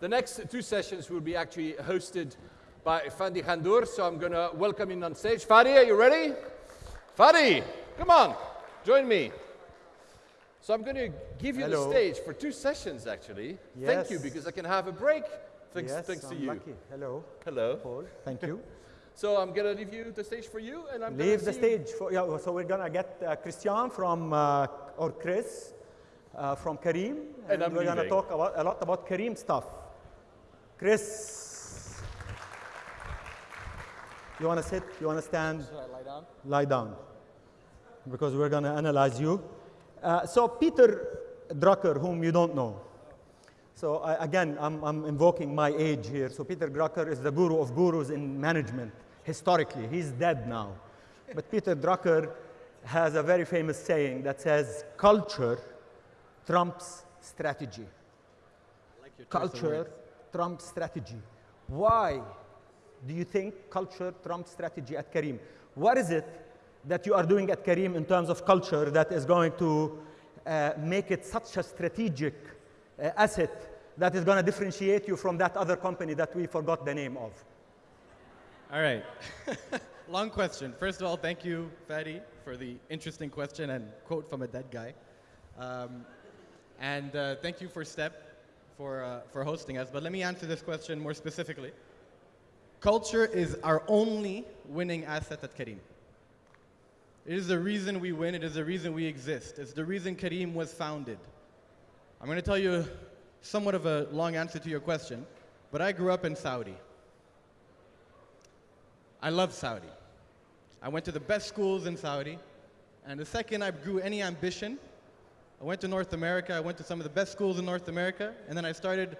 The next two sessions will be actually hosted by Fadi Ghandour, so I'm going to welcome him on stage. Fadi, are you ready? Fadi, come on, join me. So I'm going to give you Hello. the stage for two sessions, actually. Yes. Thank you, because I can have a break. Thanks, yes, thanks to I'm you. lucky. Hello, Hello. Paul. Thank you. So I'm going to leave you the stage for you, and I'm gonna Leave the stage. For, yeah, so we're gonna get uh, Christian from uh, or Chris uh, from Careem, And I'm we're gonna talk about a lot about Careem stuff. Chris, you wanna sit? You wanna stand? Should I lie down? lie down because we're going to analyze you. Uh, so Peter Drucker, whom you don't know. So I, again, I'm, I'm invoking my age here. So Peter Drucker is the guru of gurus in management historically. He's dead now. But Peter Drucker has a very famous saying that says, culture trumps strategy. like your choice of Culture trumps strategy. Why do you think culture Trump strategy at Careem? What is it that you are doing at Careem in terms of culture that is going to uh, make it such a strategic uh, asset that is going to differentiate you from that other company that we forgot the name of? All right. Long question. First of all, thank you, Fadi, for the interesting question and quote from a dead guy. Um, and uh, thank you for Step for, uh, for hosting us. But let me answer this question more specifically. Culture is our only winning asset at Careem. It is the reason we win. It is the reason we exist. It's the reason Careem was founded. I'm going to tell you somewhat of a long answer to your question, but I grew up in Saudi. I love Saudi. I went to the best schools in Saudi, and the second I grew any ambition, I went to North America. I went to some of the best schools in North America, and then I started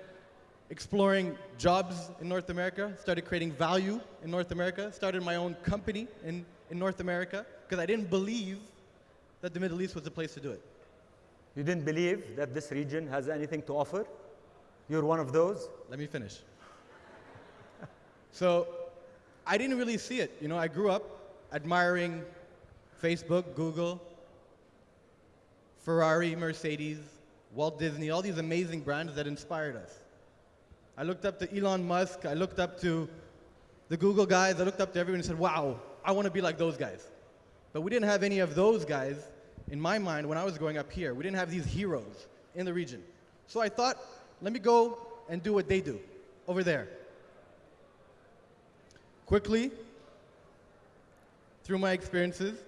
exploring jobs in North America, started creating value in North America, started my own company in, in North America, because I didn't believe that the Middle East was the place to do it. You didn't believe that this region has anything to offer? You're one of those? Let me finish. so, I didn't really see it. You know, I grew up admiring Facebook, Google, Ferrari, Mercedes, Walt Disney, all these amazing brands that inspired us. I looked up to Elon Musk, I looked up to the Google guys, I looked up to everyone and said, wow, I want to be like those guys. But we didn't have any of those guys in my mind when I was growing up here. We didn't have these heroes in the region. So I thought, let me go and do what they do over there. Quickly, through my experiences,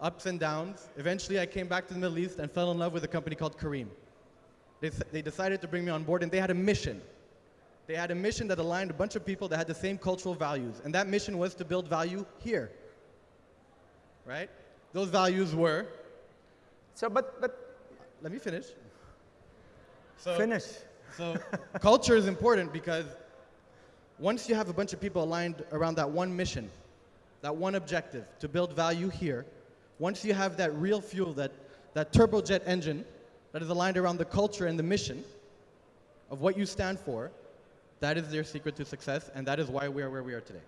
ups and downs, eventually I came back to the Middle East and fell in love with a company called Careem. They, they decided to bring me on board and they had a mission. They had a mission that aligned a bunch of people that had the same cultural values. And that mission was to build value here. Right? Those values were, So, but, but let me finish. So, finish. So culture is important because once you have a bunch of people aligned around that one mission, that one objective to build value here, once you have that real fuel, that, that turbojet engine that is aligned around the culture and the mission of what you stand for, that is their secret to success, and that is why we are where we are today.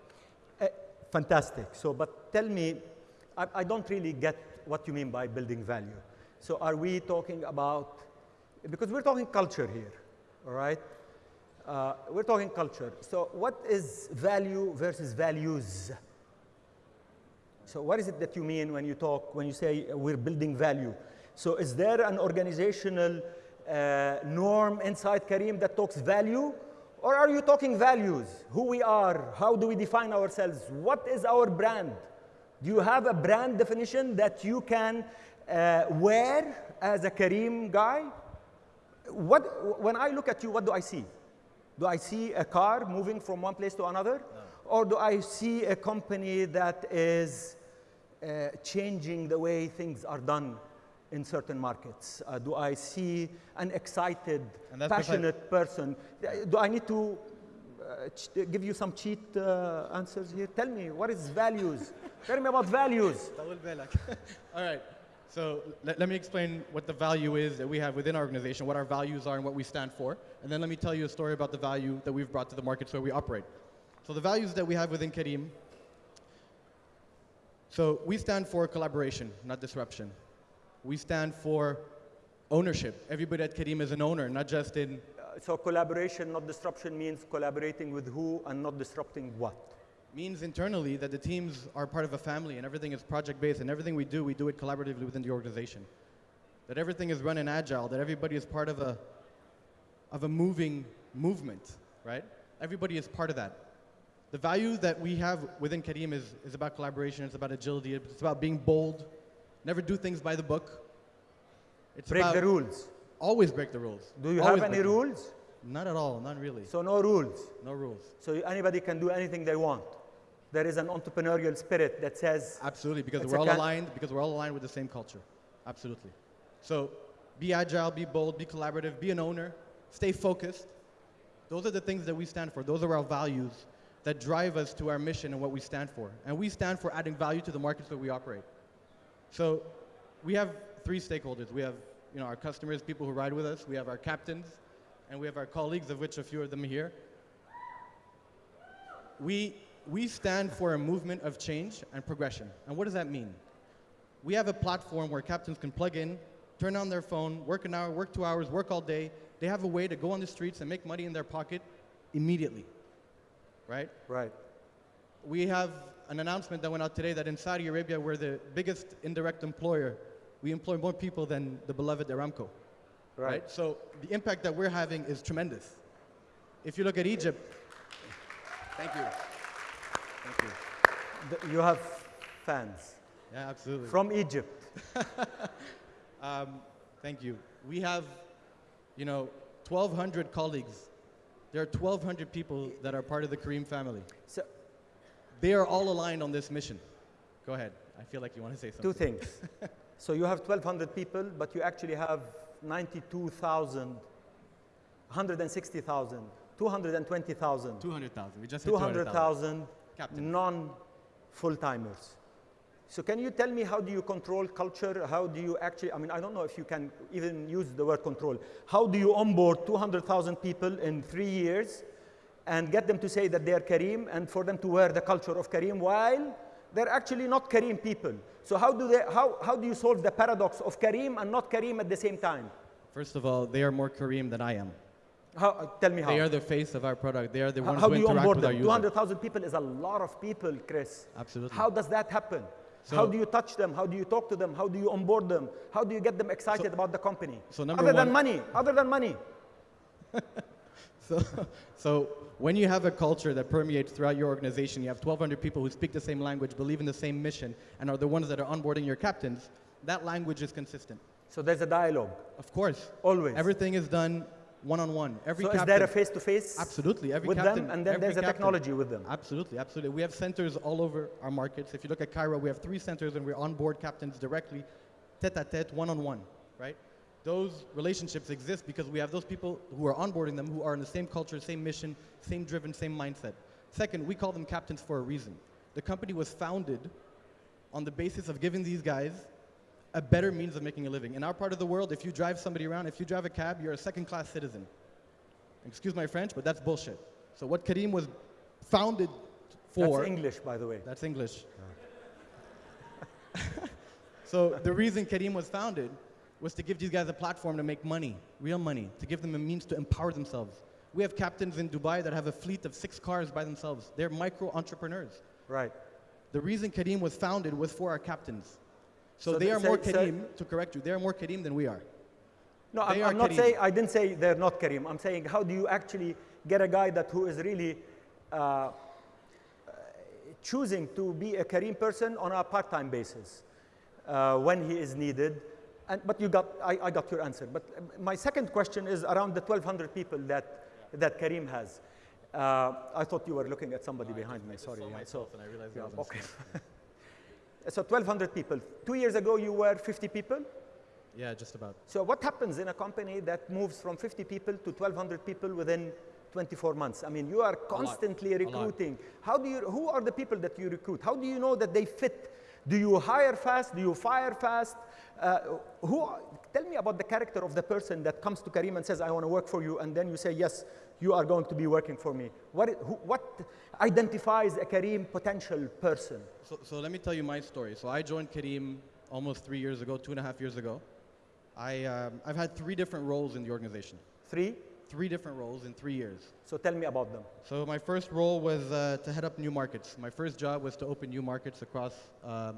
Eh, fantastic. So, but tell me, I, I don't really get what you mean by building value. So, are we talking about, because we're talking culture here, all right? Uh, we're talking culture. So, what is value versus values? So, what is it that you mean when you talk, when you say we're building value? So, is there an organizational uh, norm inside Careem that talks value? Or are you talking values? Who we are? How do we define ourselves? What is our brand? Do you have a brand definition that you can uh, wear as a Careem guy? What, when I look at you, what do I see? Do I see a car moving from one place to another? Or do I see a company that is uh, changing the way things are done in certain markets? Uh, do I see an excited, passionate person? Uh, Do I need to uh, ch- give you some cheat uh, answers here? Tell me, what is values? Tell me about values. All right. So let, let me explain what the value is that we have within our organization, what our values are and what we stand for. And then let me tell you a story about the value that we've brought to the markets where we operate. So the values that we have within Careem. So we stand for collaboration, not disruption. We stand for ownership. Everybody at Careem is an owner, not just in uh, so collaboration, not disruption, means collaborating with who and not disrupting what. Means internally that the teams are part of a family and everything is project based and everything we do, we do it collaboratively within the organization. That everything is run in agile, that everybody is part of a, of a moving movement, right? Everybody is part of that. The value that we have within Careem is, is about collaboration, it's about agility, it's about being bold, never do things by the book. It's Break the rules. always break the rules. Do you Always have any break them. rules? Not at all, not really. So no rules. No rules. So anybody can do anything they want. There is an entrepreneurial spirit that says, Absolutely, because we're all aligned. Because we're all aligned with the same culture. Absolutely. So, be agile, be bold, be collaborative, be an owner, stay focused. Those are the things that we stand for. Those are our values that drive us to our mission and what we stand for. And we stand for adding value to the markets that we operate. So, we have three stakeholders. We have, you know, our customers, people who ride with us. We have our captains, and we have our colleagues, of which a few of them are here. We, we stand for a movement of change and progression. And what does that mean? We have a platform where captains can plug in, turn on their phone, work an hour, work two hours, work all day. They have a way to go on the streets and make money in their pocket immediately, right? right, We have an announcement that went out today that in Saudi Arabia, we're the biggest indirect employer. We employ more people than the beloved Aramco, right. right? So the impact that we're having is tremendous. If you look at Egypt, thank you. Thank you. You have fans Yeah, absolutely. from Egypt. Um, thank you. We have, you know, 1,200 colleagues. There are 1,200 people that are part of the Careem family. So They are all aligned on this mission. Go ahead. I feel like you want to say something. two things. so you have 1,200 people, but you actually have 92,000, 160,000, 220,000, 200,000. We just hit 200,000. 200,000 non-full-timers. So can you tell me how do you control culture? How do you actually, I mean, I don't know if you can even use the word control. How do you onboard 200,000 people in three years and get them to say that they are Careem and for them to wear the culture of Careem while they're actually not Careem people? So how do, they, how, how do you solve the paradox of Careem and not Careem at the same time? First of all, they are more Careem than I am. How, uh, tell me how. They are the face of our product. They are the How, ones how who do you interact onboard with them? user. 200,000 people is a lot of people, Chris. Absolutely. How does that happen? So- how do you touch them? How do you talk to them? How do you onboard them? How do you get them excited about the company? so number other than money, other than money. So, so when you have a culture that permeates throughout your organization, you have 1,200 people who speak the same language, believe in the same mission, and are the ones that are onboarding your captains, that language is consistent. So there's a dialogue, Of course. always. Everything is done one-on-one. Every so captain, is there a face-to-face Absolutely. Every with captain, them, and then there's a technology with them? Absolutely, absolutely. We have centers all over our markets. If you look at Cairo, we have three centers and we're onboard captains directly, tete-a-tete, one-on-one, right? Those relationships exist because we have those people who are onboarding them who are in the same culture, same mission, same driven, same mindset. Second, we call them captains for a reason. The company was founded on the basis of giving these guys a better means of making a living. In our part of the world, if you drive somebody around, if you drive a cab, you're a second-class citizen. Excuse my French, but that's bullshit. So what Careem was founded for That's English, by the way. that's English. so the reason Careem was founded was to give these guys a platform to make money, real money, to give them a means to empower themselves. We have captains in Dubai that have a fleet of six cars by themselves. They're micro entrepreneurs. Right. The reason Careem was founded was for our captains. So, So they are so- more so- Careem, to correct you, they are more Careem than we are. No, I'm, are I'm not Careem. saying, I didn't say they're not Careem. I'm saying, how do you actually get a guy that who is really uh, choosing to be a Careem person on a part-time basis uh, when he is needed? And, but you got, I, I got your answer. But uh, my second question is around the 1,200 people that, that Careem has. Uh, I thought you were looking at somebody behind me, sorry. yeah, so, and I realized yeah, okay. so 1,200 people. Two years ago, you were 50 people? Yeah, just about. So what happens in a company that moves from 50 people to 1,200 people within 24 months? I mean, you are constantly recruiting. How do you, who are the people that you recruit? How do you know that they fit? Do you hire fast? Do you fire fast? Uh, who, tell me about the character of the person that comes to Careem and says, I want to work for you, and then you say, yes, you are going to be working for me. What, who, what identifies a Careem potential person? So, so let me tell you my story. So I joined Careem almost three years ago, two and a half years ago. I, um, I've had three different roles in the organization. Three? three different roles in three years. So tell me about them. So my first role was uh, to head up new markets. My first job was to open new markets across, um,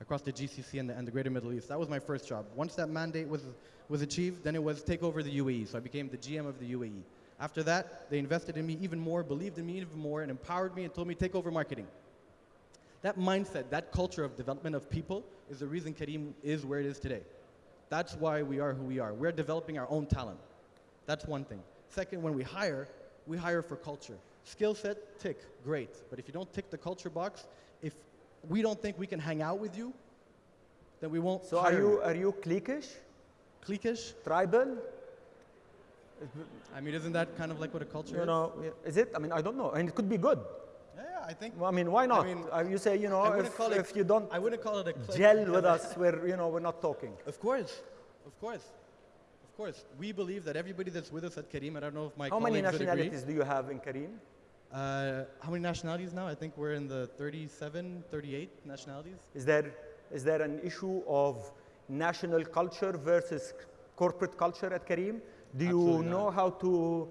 across the GCC and the, and the greater Middle East. That was my first job. Once that mandate was, was achieved, then it was take over the UAE. So I became the GM of the UAE. After that, they invested in me even more, believed in me even more, and empowered me and told me take over marketing. That mindset, that culture of development of people is the reason Careem is where it is today. That's why we are who we are. We're developing our own talent. That's one thing. Second, when we hire, we hire for culture. Skill set, tick, great. But if you don't tick the culture box, if we don't think we can hang out with you, then we won't So are hire you are you cliquish, cliquish? tribal? I mean, isn't that kind of like what a culture You is? know, is it? I mean, I don't know, and it could be good. Yeah, yeah, I think. Well, I mean, why not? I mean, Uh, you say, you know, if, it- if you don't I wouldn't call it a clique. gel with us, we're you know we're not talking. Of course, of course, of course. We believe that everybody that's with us at Careem, I don't know if my How many colleagues agree. nationalities do you have in Careem? Uh, how many nationalities now? I think we're in the 37, 38 nationalities. Is there is there an issue of national culture versus corporate culture at Careem? Do you Absolutely know not. how to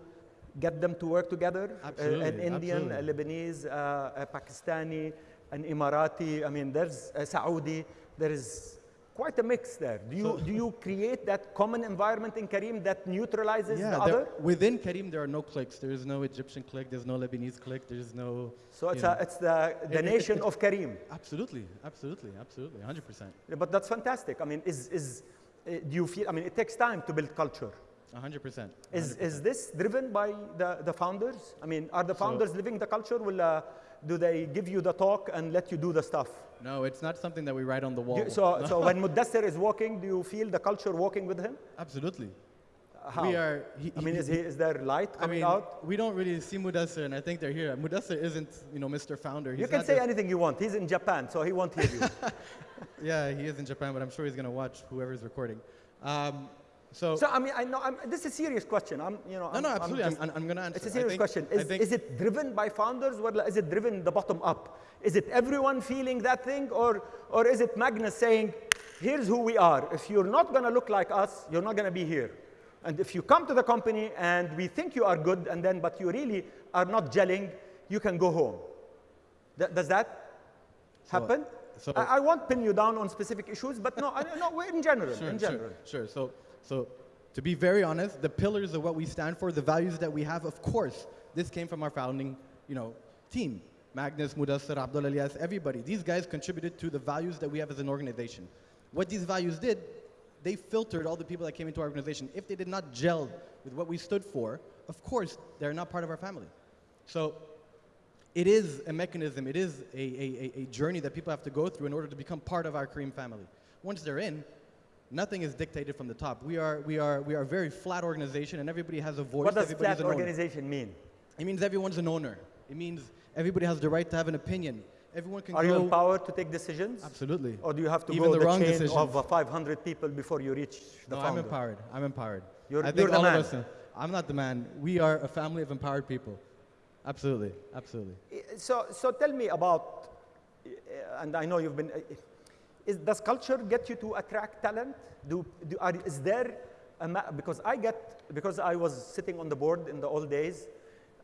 get them to work together? Uh, an Absolutely, Indian, a. Lebanese, uh, a Pakistani, an Emirati. I mean, there's a Saudi. There is quite a mix there. Do you So- do you create that common environment in Careem that neutralizes the there- other? within Careem, there are no cliques. There is no Egyptian clique. There's no Lebanese clique. There's no. So it's, a, it's the, the It- it- nation it- of Careem. Absolutely, absolutely, absolutely, 100%. Yeah, But that's fantastic. I mean, is, is, uh, do you feel, I mean, it takes time to build culture. 100%. Is, 100%. is this driven by the, the founders? I mean, are the So- founders living the culture? Will, uh, do they give you the talk and let you do the stuff? No, it's not something that we write on the wall. You- so, so when Mudassir is walking, do you feel the culture walking with him? Absolutely. How? We are. He, I mean, he- is, he, is there light I coming mean, out? we don't really see Mudassir, and I think they're here. Mudassir isn't, you know, Mr. Founder. He's You can say anything you want. He's in Japan, so he won't hear you. Yeah, he is in Japan, but I'm sure he's going to watch whoever's recording. Um, so, so, I mean, I know, I'm, this is a serious question. I'm, you know, no, I'm, no, I'm absolutely. just- I'm, I'm, going to answer. It's a serious think- question. Is, is it driven by founders or is it driven the bottom up? Is it everyone feeling that thing or, or is it Magnus saying, here's who we are. If you're not going to look like us, you're not going to be here. And if you come to the company and we think you are good and then, but you really are not gelling, you can go home. Th- does that happen? so- I, I won't pin you down on specific issues, but no, I, no, in general, Sure, in sure, sure. So, so to be very honest, the pillars of what we stand for, the values that we have, of course, this came from our founding, you know, team. Magnus, Mudassir, Abdulla Elyas, everybody. These guys contributed to the values that we have as an organization. What these values did, they filtered all the people that came into our organization. If they did not gel with what we stood for, of course, they're not part of our family. So it is a mechanism, it is a, a, a journey that people have to go through in order to become part of our Careem family. Once they're in, nothing is dictated from the top. We are, we are, we are a very flat organization and everybody has a voice. What does everybody's flat an owner. organization mean? It means everyone's an owner. It means everybody has the right to have an opinion. Everyone can Are you go. empowered to take decisions? Absolutely. Or do you have to Even go the the, wrong chain decisions. of uh, 500 people before you reach the no, founder? I'm empowered. I'm empowered. You're- I think you're the all man. of us. I'm not the man. We are a family of empowered people. Absolutely. Absolutely. So, so tell me about, uh, and I know you've been, uh, is, does culture get you to attract talent? Do, do, are, is there, a because I get, because I was sitting on the board in the old days,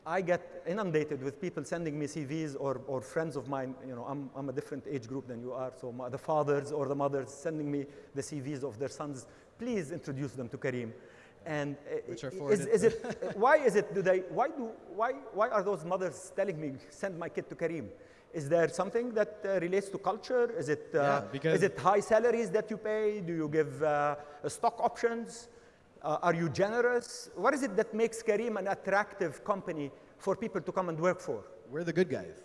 I get inundated with people sending me CVs or, or friends of mine, you know, I'm, I'm a different age group than you are, so my, the fathers or the mothers sending me the CVs of their sons, please introduce them to Careem. And uh, Which are is, is it, why is it, do they, why do, why, why are those mothers telling me, send my kid to Careem? Is there something that uh, relates to culture? Is it, uh, Yeah, is it high salaries that you pay? Do you give uh, stock options? Uh, are you generous? What is it that makes Careem an attractive company for people to come and work for? We're the good guys.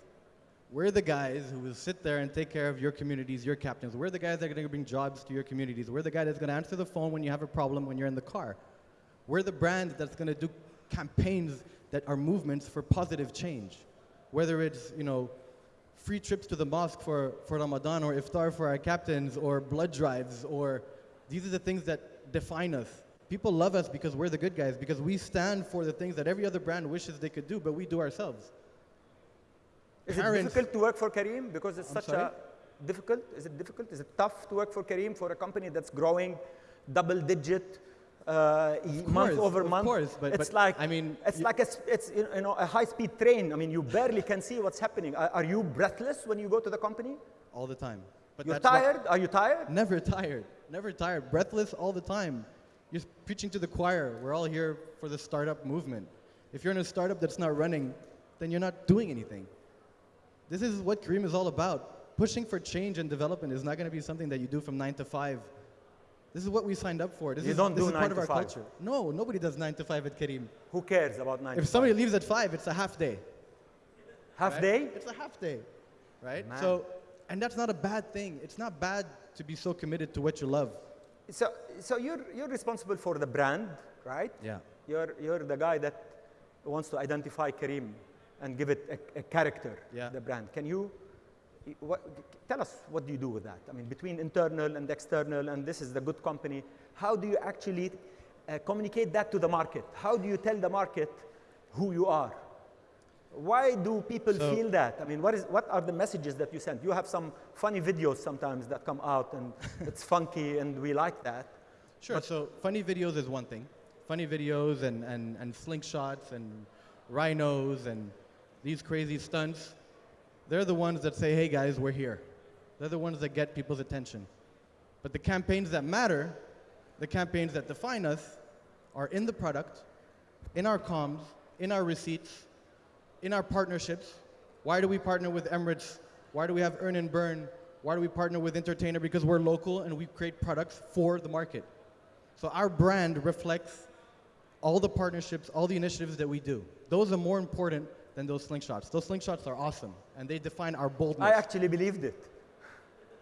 We're the guys who will sit there and take care of your communities, your captains. We're the guys that are going to bring jobs to your communities. We're the guy that's going to answer the phone when you have a problem when you're in the car. We're the brand that's going to do campaigns that are movements for positive change. Whether it's, you know, free trips to the mosque for, for Ramadan or iftar for our captains or blood drives or these are the things that define us. People love us because we're the good guys, because we stand for the things that every other brand wishes they could do, but we do ourselves. Is Parents- it difficult to work for Careem because it's I'm such sorry? a difficult? Is it difficult? Is it tough to work for Careem for a company that's growing double digit? Uh, uh, month course, over of month. course, but- it's but, like I mean, it's like a, it's you know a high-speed train. I mean, you barely can see what's happening. Are, are you breathless when you go to the company? all the time. But You're tired? Are you tired? Never tired. Never tired. Breathless all the time. You're preaching to the choir. We're all here for the startup movement. If you're in a startup that's not running, then you're not doing anything. This is what Careem is all about. Pushing for change and development is not going to be something that you do from nine to five. This is what we signed up for. This You is, don't this do is part of our five. culture. No, nobody does nine to five at Careem. Who cares about nine? If to somebody leaves at five, it's a half day. half right? day, It's a half day, right? Man. So, and that's not a bad thing. It's not bad to be so committed to what you love. so so you're you're responsible for the brand, right? Yeah. You're you're the guy that wants to identify Careem and give it a, a character, Yeah. the brand. Can you what, tell us what do you do with that? I mean, between internal and external, and this is the good company. How do you actually uh, communicate that to the market? How do you tell the market who you are? Why do people So- feel that? I mean, what, is, what are the messages that you send? You have some funny videos sometimes that come out, and it's funky, and we like that. Sure. so funny videos is one thing. Funny videos and, and, and slingshots and rhinos and these crazy stunts, they're the ones that say, hey guys, we're here. They're the ones that get people's attention. But the campaigns that matter, the campaigns that define us, are in the product, in our comms, in our receipts, in our partnerships. Why do we partner with Emirates? Why do we have Earn and Burn? Why do we partner with Entertainer? Because we're local and we create products for the market. So our brand reflects all the partnerships, all the initiatives that we do. Those are more important than those slingshots. Those slingshots are awesome and they define our boldness. I actually believed it,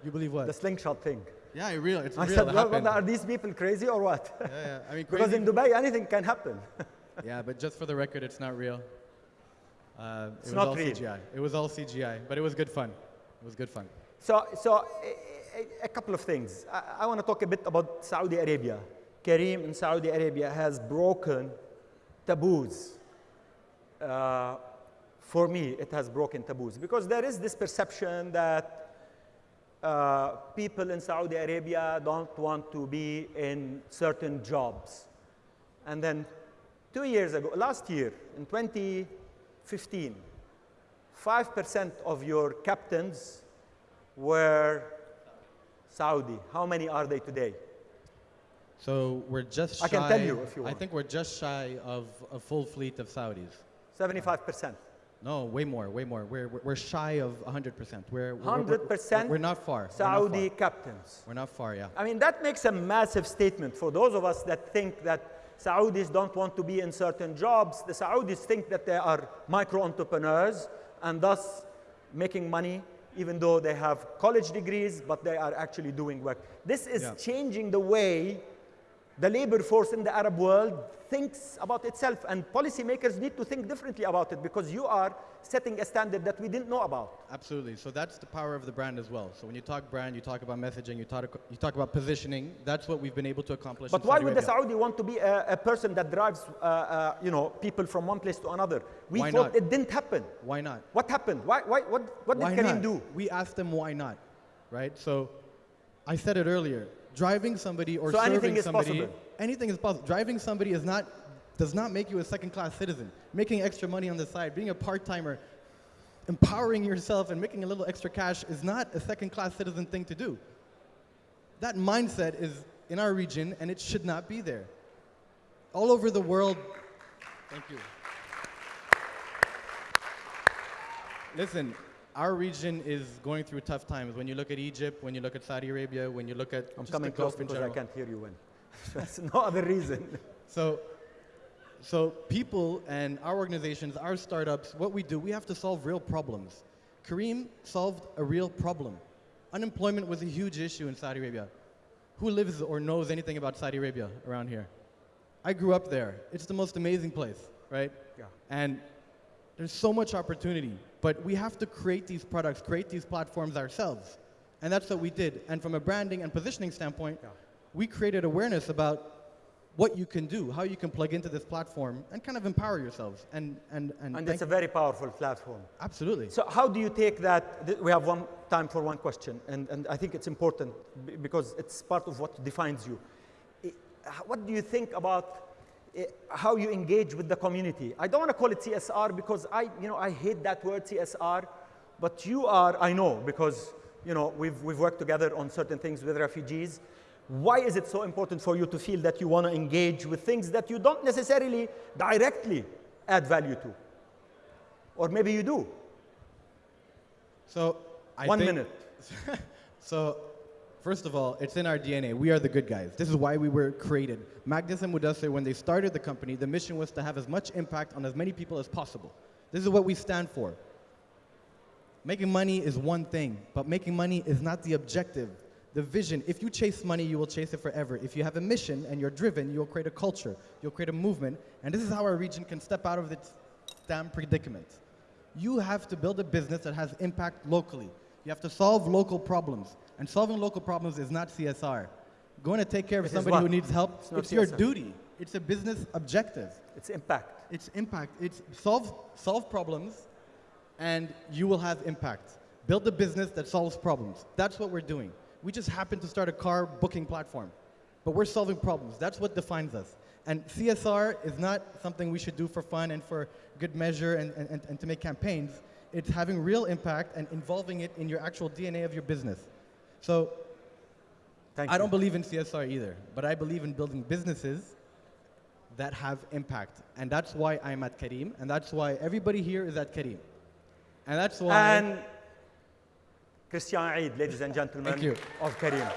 you believe what? the slingshot thing. yeah, it's real. It's I real. said, It well, happened. are these people crazy or what? yeah, yeah. I mean, because in Dubai, anything can happen. Yeah, but just for the record, it's not real. Uh, it It's was not all real. CGI. It was all CGI, but it was good fun. It was good fun. So, so a, a- a couple of things. I, I want to talk a bit about Saudi Arabia. Careem in Saudi Arabia has broken taboos. Uh, for me, it has broken taboos because there is this perception that uh, people in Saudi Arabia don't want to be in certain jobs. And then two years ago, last year, in 2015, 5% of your captains were Saudi. How many are they today? So we're just shy. I can tell you if you want. I think we're just shy of a full fleet of Saudis. 75%. No, way more, way more. We're, we're, shy of 100%. We're, we're- we're, 100% We're not far. We're not Saudi far. captains. We're not far, yeah. I mean, that makes a massive statement for those of us that think that Saudis don't want to be in certain jobs. The Saudis think that they are micro entrepreneurs and thus making money even though they have college degrees, but they are actually doing work. This is Yeah. changing the way the labor force in the Arab world thinks about itself, and policymakers need to think differently about it because you are setting a standard that we didn't know about. Absolutely. So that's the power of the brand as well. So when you talk brand, you talk about messaging, you talk, you talk about positioning. That's what we've been able to accomplish. But why would the Saudi want to be a, a person that drives, uh, uh, you know, people from one place to another? We Why thought not? it didn't happen. Why not? What happened? Why, why, what, what did why Careem not? do? We asked them why not, right? So I said it earlier. Driving somebody or So serving anything is somebody, possible? anything is possible. Driving somebody is not does not make you a second-class citizen. Making extra money on the side, being a part-timer, empowering yourself and making a little extra cash is not a second-class citizen thing to do. That mindset is in our region and it should not be there. All over the world. Thank you. Listen, our region is going through tough times. When you look at Egypt, when you look at Saudi Arabia, when you look at I'm coming close because I can't hear you when. That's no other reason. So, so people and our organizations, our startups, what we do, we have to solve real problems. Careem solved a real problem. Unemployment was a huge issue in Saudi Arabia. Who lives or knows anything about Saudi Arabia around here? I grew up there. It's the most amazing place, right? Yeah. And there's so much opportunity, but we have to create these products, create these platforms ourselves. And that's what we did. And from a branding and positioning standpoint, Yeah. we created awareness about what you can do, how you can plug into this platform, and kind of empower yourselves. And, and, and, And it's a very powerful platform. absolutely. So how do you take that? We have one time for one question, and, and I think it's important because it's part of what defines you. What do you think about Eh, how you engage with the community? I don't want to call it CSR because I, you know, I hate that word CSR, but you are, I know, because you know, we've, we've worked together on certain things with refugees. Why is it so important for you to feel that you want to engage with things that you don't necessarily directly add value to? Or maybe you do. So I One minute. So, first of all, it's in our DNA. We are the good guys. This is why we were created. Magnus and Mudassir, when they started the company, the mission was to have as much impact on as many people as possible. This is what we stand for. Making money is one thing, but making money is not the objective. The vision, if you chase money, you will chase it forever. If you have a mission and you're driven, you'll create a culture, you'll create a movement, and this is how our region can step out of its damn predicament. You have to build a business that has impact locally. You have to solve local problems. And solving local problems is not CSR. Going to take care of It somebody who needs help, It's it's your duty. It's a business objective. It's impact. It's impact. It's solve, solve problems and you will have impact. Build a business that solves problems. That's what we're doing. We just happen to start a car booking platform, but we're solving problems. That's what defines us. And CSR is not something we should do for fun and for good measure and, and, and to make campaigns. It's having real impact and involving it in your actual DNA of your business. So Thank I you. don't believe in CSR either, but I believe in building businesses that have impact. And that's why I'm at Careem, and that's why everybody here is at Careem. And that's why. And Christian Eid, ladies and gentlemen, Thank you. of Careem.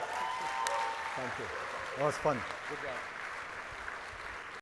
Thank you. That was fun. Good job.